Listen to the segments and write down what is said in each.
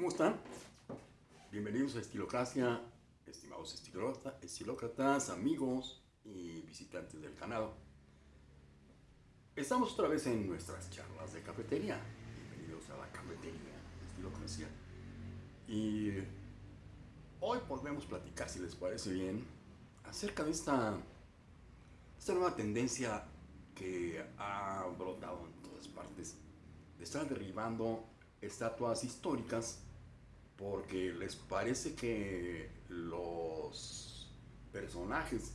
¿Cómo están? Bienvenidos a Estilocracia, estimados estilócratas, amigos y visitantes del canal. Estamos otra vez en nuestras charlas de cafetería. Bienvenidos a la cafetería de Estilocracia. Y hoy podemos platicar, si les parece bien, acerca de esta, esta nueva tendencia que ha brotado en todas partes estar derribando estatuas históricas porque les parece que los personajes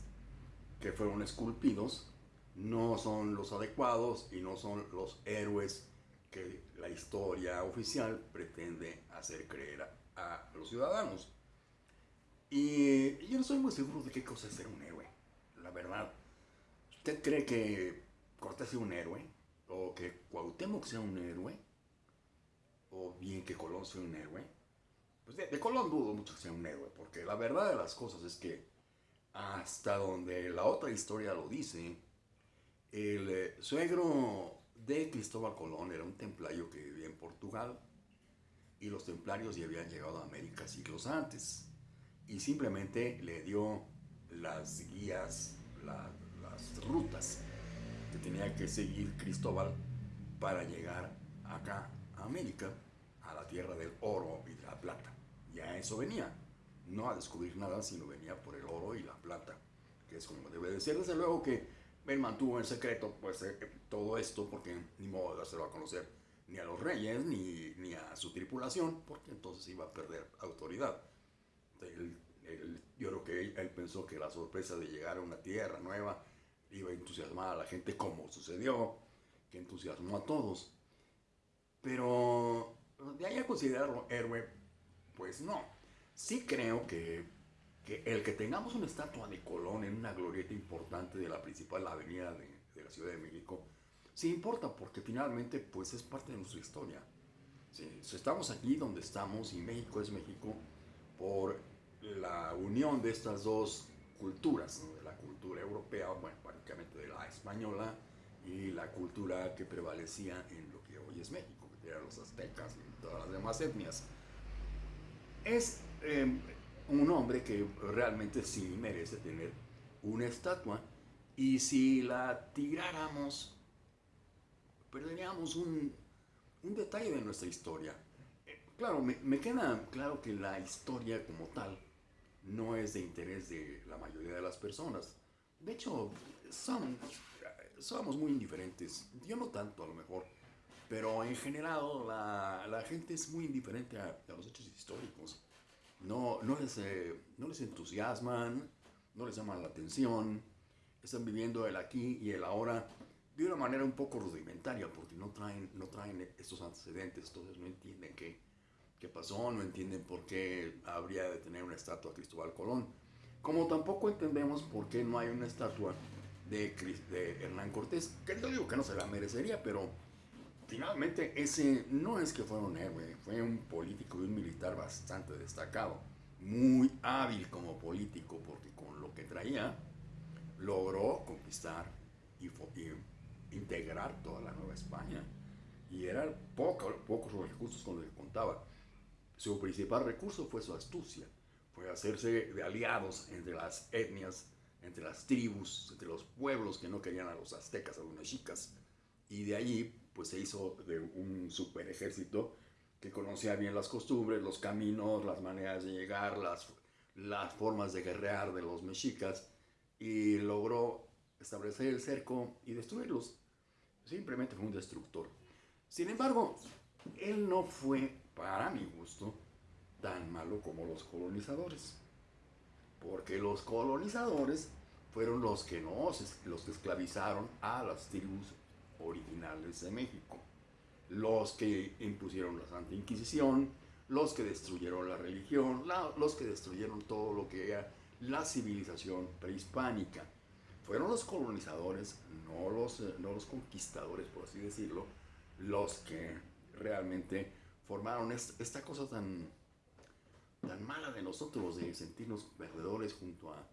que fueron esculpidos no son los adecuados y no son los héroes que la historia oficial pretende hacer creer a, los ciudadanos. Y yo no soy muy seguro de qué cosa es ser un héroe, la verdad. ¿Usted cree que Cortés sea un héroe? ¿O que Cuauhtémoc sea un héroe? ¿O bien que Colón sea un héroe? Pues de, Colón dudo mucho que sea un héroe, porque la verdad de las cosas es que hasta donde la otra historia lo dice, el eh, suegro de Cristóbal Colón era un templario que vivía en Portugal y los templarios ya habían llegado a América siglos antes y simplemente le dio las guías, las rutas que tenía que seguir Cristóbal para llegar acá a América, a la tierra del oro y de la plata ya eso venía. No a descubrir nada, sino venía por el oro y la plata, que es como debe de ser. Desde luego que él mantuvo en secreto pues, eh, todo esto, porque ni modo de dárselo a conocer ni a los reyes, ni, ni a su tripulación, porque entonces iba a perder autoridad. yo creo que él, pensó que la sorpresa de llegar a una tierra nueva iba a entusiasmar a la gente, como sucedió, que entusiasmó a todos. Pero de ahí a considerarlo héroe, pues no. Sí creo que, el que tengamos una estatua de Colón en una glorieta importante de la principal avenida de, la Ciudad de México, sí importa porque finalmente pues es parte de nuestra historia. estamos aquí donde estamos y México es México por la unión de estas dos culturas, de la cultura europea, bueno, prácticamente de la española y la cultura que prevalecía en lo que hoy es México, que eran los aztecas y todas las demás etnias es em, un hombre que realmente sí merece tener una estatua y si la tiráramos perderíamos un, detalle de nuestra historia. Claro, me, queda claro que la historia como tal no es de interés de la mayoría de las personas. De hecho, son, somos muy indiferentes. Yo no tanto a lo mejor. Pero en general la, gente es muy indiferente a, los hechos históricos. No, no, les, eh, no les entusiasman, no les llaman la atención. Están viviendo el aquí y el ahora de una manera un poco rudimentaria porque no traen, no traen estos antecedentes. Entonces no entienden qué, qué pasó, no entienden por qué habría de tener una estatua a Cristóbal Colón. Como tampoco entendemos por qué no hay una estatua de, de Hernán Cortés, que yo digo que no se la merecería, pero Finalmente, ese no es que fuera un héroe, fue un político y un militar bastante destacado, muy hábil como político, porque con lo que traía logró conquistar y, integrar toda la Nueva España. Y eran poco, pocos los recursos con los que contaba. Su principal recurso fue su astucia, fue hacerse de aliados entre las etnias, entre las tribus, entre los pueblos que no querían a los aztecas, a los mexicas, y de allí pues se hizo de un super ejército que conocía bien las costumbres, los caminos, las maneras de llegar, las, las formas de guerrear de los mexicas y logró establecer el cerco y destruirlos. Simplemente fue un destructor. Sin embargo, él no fue, para mi gusto, tan malo como los colonizadores. Porque los colonizadores fueron los que, nos, los que esclavizaron a las tribus originales de México. Los que impusieron la Santa Inquisición, los que destruyeron la religión, los que destruyeron todo lo que era la civilización prehispánica. Fueron los colonizadores, no los, no los conquistadores, por así decirlo, los que realmente formaron esta, cosa tan, tan mala de nosotros, de sentirnos perdedores junto a,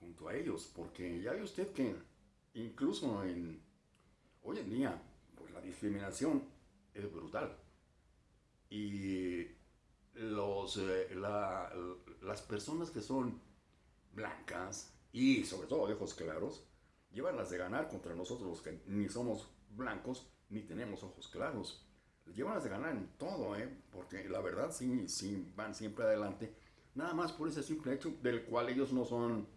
junto a ellos. Porque ya ve usted que incluso en, Hoy en día, pues la discriminación es brutal. Y los, eh, las personas que son blancas y sobre todo de ojos claros, llevan las de ganar contra nosotros los que ni somos blancos ni tenemos ojos claros. Llevan las de ganar en todo, ¿eh? porque la verdad sí, sí van siempre adelante, nada más por ese simple hecho del cual ellos no son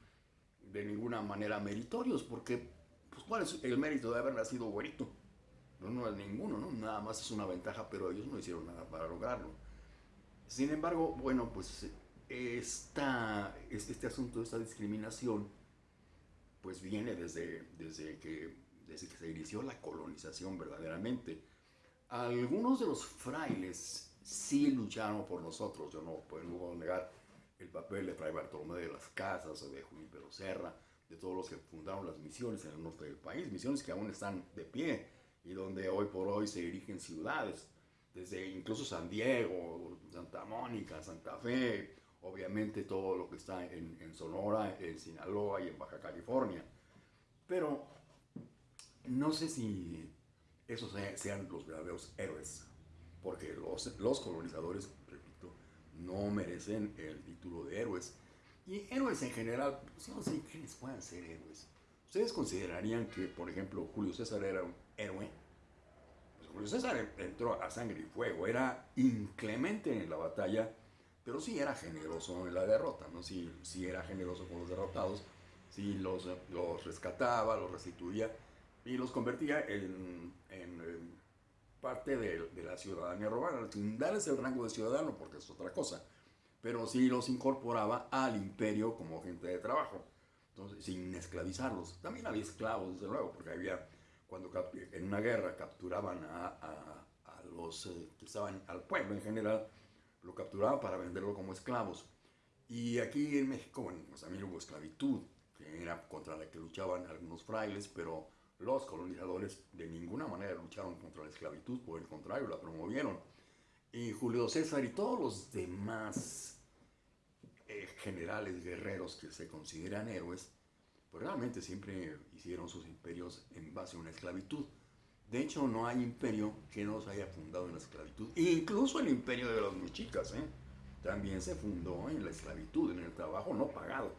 de ninguna manera meritorios, porque pues, ¿cuál es el mérito de haber nacido güerito? No, no es ninguno, ¿no? Nada más es una ventaja, pero ellos no hicieron nada para lograrlo. Sin embargo, bueno, pues esta, este asunto, esta discriminación, pues viene desde, desde, que, desde que se inició la colonización verdaderamente. Algunos de los frailes sí lucharon por nosotros, yo no puedo negar el papel de Fray Bartolomé de las Casas o de Junípero Serra, de todos los que fundaron las misiones en el norte del país, misiones que aún están de pie y donde hoy por hoy se dirigen ciudades, desde incluso San Diego, Santa Mónica, Santa Fe, obviamente todo lo que está en, Sonora, en Sinaloa y en Baja California. Pero no sé si esos sean los verdaderos héroes, porque los, los colonizadores, repito, no merecen el título de héroes. Y héroes en general, pues no sé quiénes puedan ser héroes. ¿Ustedes considerarían que, por ejemplo, Julio César era un héroe? Pues Julio César entró a sangre y fuego, era inclemente en la batalla, pero sí era generoso en la derrota, ¿no? Sí, sí era generoso con los derrotados, sí los, los rescataba, los restituía y los convertía en, en, parte de, de, la ciudadanía romana, darles el rango de ciudadano, porque es otra cosa, pero sí los incorporaba al imperio como gente de trabajo, entonces sin esclavizarlos. También había esclavos, desde luego, porque había, cuando en una guerra capturaban a, a, a los eh, que estaban, al pueblo en general, lo capturaban para venderlo como esclavos. Y aquí en México, bueno, pues también hubo esclavitud, que era contra la que luchaban algunos frailes, pero los colonizadores de ninguna manera lucharon contra la esclavitud, por el contrario, la promovieron. Y Julio César y todos los demás eh, generales guerreros que se consideran héroes, pues realmente siempre hicieron sus imperios en base a una esclavitud. De hecho, no hay imperio que no se haya fundado en la esclavitud. Incluso el imperio de los mexicas, ¿eh? también se fundó en la esclavitud, en el trabajo no pagado,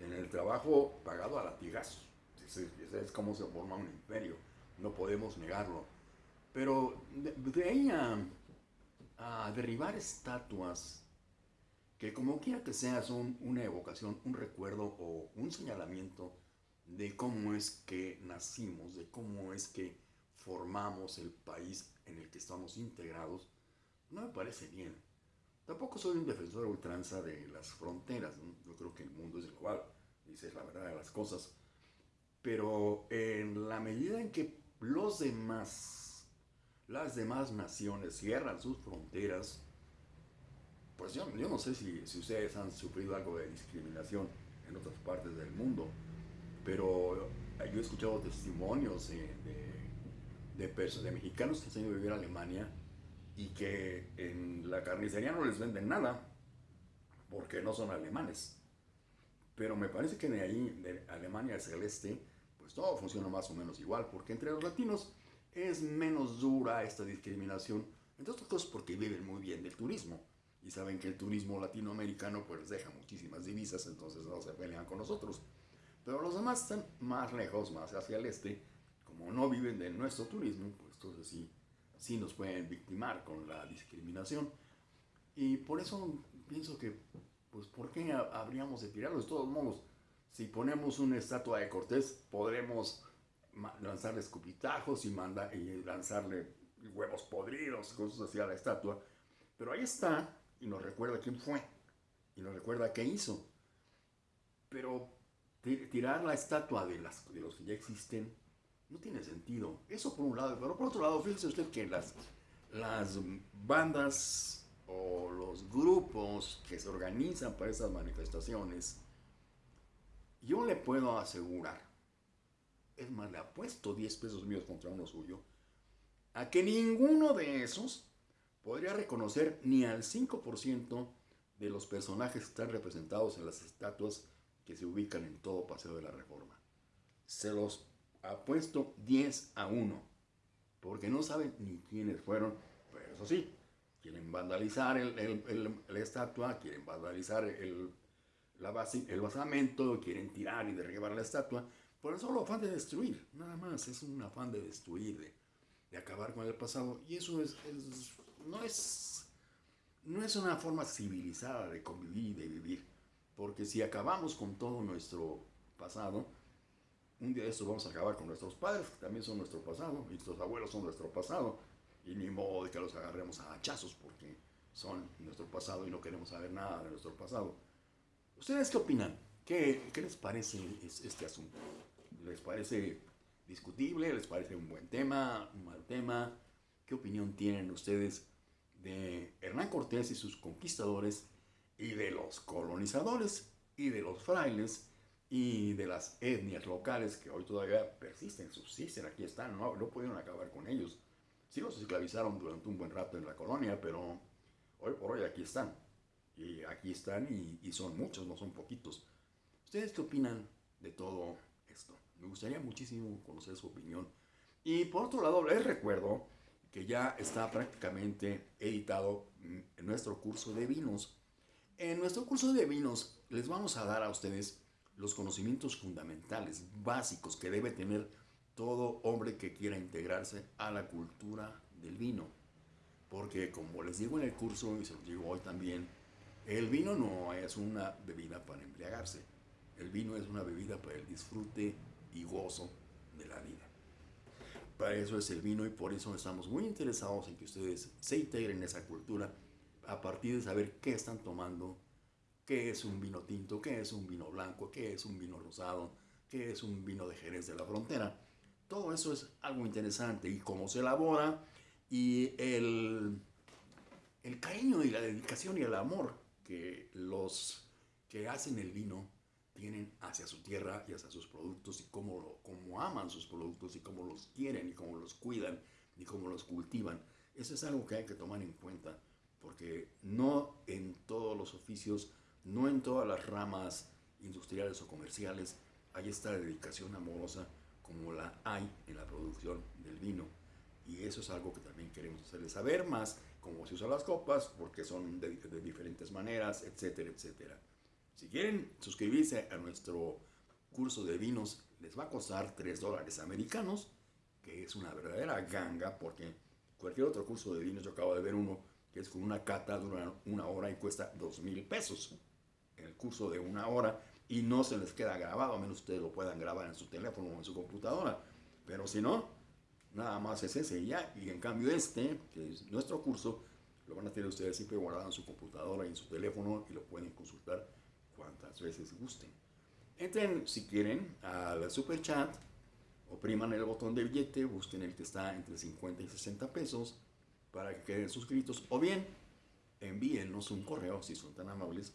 en el trabajo pagado a latigazos. Ese, es como se forma un imperio, no podemos negarlo. Pero de, ahí a, a, derribar estatuas que como quiera que sea son una evocación, un recuerdo o un señalamiento de cómo es que nacimos, de cómo es que formamos el país en el que estamos integrados, no me parece bien. Tampoco soy un defensor ultranza de las fronteras, yo creo que el mundo es global, dice la verdad de las cosas, pero en la medida en que los demás, las demás naciones cierran sus fronteras, pues yo, yo no sé si, si, ustedes han sufrido algo de discriminación en otras partes del mundo, pero yo he escuchado testimonios de de, de mexicanos que se han ido a vivir a Alemania y que en la carnicería no les venden nada porque no son alemanes. Pero me parece que de ahí, de Alemania hacia el este, pues todo funciona más o menos igual, porque entre los latinos es menos dura esta discriminación, entre otras cosas porque viven muy bien del turismo y saben que el turismo latinoamericano pues deja muchísimas divisas, entonces no se pelean con nosotros. Pero los demás están más lejos, más hacia el este, como no viven de nuestro turismo, pues entonces sí, sí nos pueden victimar con la discriminación. Y por eso pienso que, pues, ¿por qué habríamos de tirarlos? De todos modos, si ponemos una estatua de Cortés, podremos lanzarle escupitajos y, manda, y lanzarle huevos podridos, cosas así a la estatua. Pero ahí está y nos recuerda quién fue y nos recuerda qué hizo. Pero tirar la estatua de, las, de los que ya existen no tiene sentido. Eso por un lado, pero por otro lado, fíjese usted que las, las bandas o los grupos que se organizan para esas manifestaciones, yo le puedo asegurar, es más, le apuesto 10 pesos míos contra uno suyo, a que ninguno de esos podría reconocer ni al 5% de los personajes que están representados en las estatuas que se ubican en todo Paseo de la Reforma. Se los apuesto 10 a 1, porque no saben ni quiénes fueron, pero eso sí, quieren vandalizar la estatua, quieren vandalizar el, la base, el basamento, quieren tirar y derribar la estatua, por el solo afán de destruir, nada más, es un afán de destruir, de, acabar con el pasado, y eso es, no, es, no es una forma civilizada de convivir y de vivir, porque si acabamos con todo nuestro pasado, un día de esto vamos a acabar con nuestros padres, que también son nuestro pasado, y nuestros abuelos son nuestro pasado, y ni modo de que los agarremos a hachazos porque son nuestro pasado y no queremos saber nada de nuestro pasado. ¿Ustedes qué opinan? ¿Qué, qué les parece este asunto? ¿Les parece discutible? ¿Les parece un buen tema? ¿Un mal tema? ¿Qué opinión tienen ustedes de Hernán Cortés y sus conquistadores y de los colonizadores y de los frailes y de las etnias locales que hoy todavía persisten, subsisten, aquí están, no, no pudieron acabar con ellos? Sí los esclavizaron durante un buen rato en la colonia, pero hoy por hoy aquí están. Y aquí están y, son muchos, no son poquitos. ¿Ustedes qué opinan de todo esto? Me gustaría muchísimo conocer su opinión. Y por otro lado, les recuerdo que ya está prácticamente editado en nuestro curso de vinos. En nuestro curso de vinos les vamos a dar a ustedes los conocimientos fundamentales, básicos que debe tener todo hombre que quiera integrarse a la cultura del vino. Porque como les digo en el curso y se los digo hoy también, el vino no es una bebida para embriagarse. El vino es una bebida para el disfrute y gozo de la vida. Para eso es el vino y por eso estamos muy interesados en que ustedes se integren en esa cultura a partir de saber qué están tomando, qué es un vino tinto, qué es un vino blanco, qué es un vino rosado, qué es un vino de Jerez de la Frontera todo eso es algo interesante y cómo se elabora y el, el cariño y la dedicación y el amor que los que hacen el vino tienen hacia su tierra y hacia sus productos y cómo, cómo aman sus productos y cómo los quieren y cómo los cuidan y cómo los cultivan. Eso es algo que hay que tomar en cuenta porque no en todos los oficios, no en todas las ramas industriales o comerciales hay esta dedicación amorosa como la hay en la producción del vino. Y eso es algo que también queremos hacerles saber más, cómo se usan las copas, porque son de, diferentes maneras, etcétera, etcétera. Si quieren suscribirse a nuestro curso de vinos, les va a costar 3 dólares americanos, que es una verdadera ganga, porque cualquier otro curso de vinos, yo acabo de ver uno que es con una cata, dura una hora y cuesta 2 mil pesos. El curso de una hora y no se les queda grabado, a menos ustedes lo puedan grabar en su teléfono o en su computadora. Pero si no, nada más es ese y ya. Y en cambio este, que es nuestro curso, lo van a tener ustedes siempre guardado en su computadora y en su teléfono y lo pueden consultar cuantas veces gusten. Entren, si quieren, al super chat, opriman el botón de billete, busquen el que está entre 50 y 60 pesos para que queden suscritos o bien envíennos un correo, si son tan amables,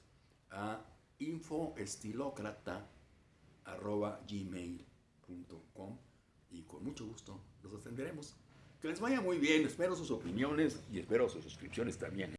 a infoestilocrata.gmail.com y con mucho gusto los atenderemos. Que les vaya muy bien, espero sus opiniones y espero sus suscripciones también.